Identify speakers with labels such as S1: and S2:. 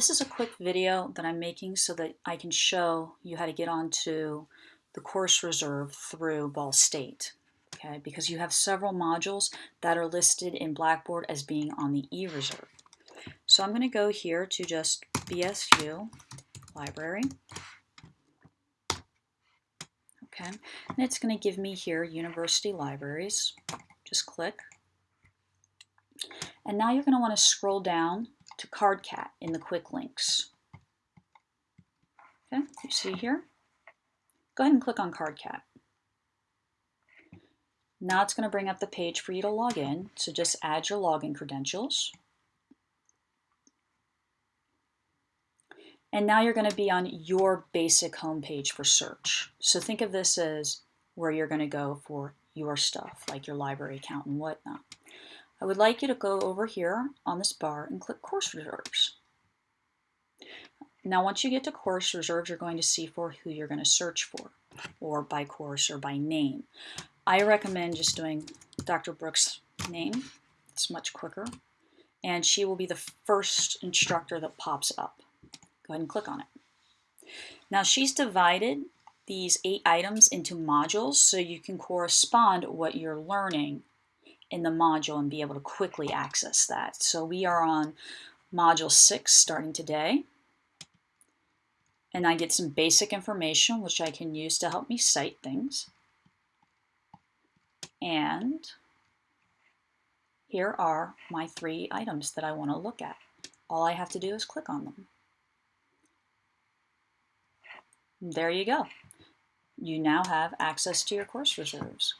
S1: This is a quick video that I'm making so that I can show you how to get onto the course reserve through Ball State. Okay, because you have several modules that are listed in Blackboard as being on the e-reserve. So I'm going to go here to just BSU library. Okay, and it's going to give me here university libraries. Just click. And now you're going to want to scroll down to CardCat in the quick links. Okay, you see here? Go ahead and click on CardCat. Now it's going to bring up the page for you to log in, so just add your login credentials. And now you're going to be on your basic homepage for search. So think of this as where you're going to go for your stuff, like your library account and whatnot. I would like you to go over here on this bar and click Course Reserves. Now once you get to Course Reserves, you're going to see for who you're going to search for, or by course or by name. I recommend just doing Dr. Brooks' name. It's much quicker. And she will be the first instructor that pops up. Go ahead and click on it. Now she's divided these eight items into modules so you can correspond what you're learning in the module and be able to quickly access that. So we are on module six starting today. And I get some basic information which I can use to help me cite things. And here are my three items that I want to look at. All I have to do is click on them. There you go. You now have access to your course reserves.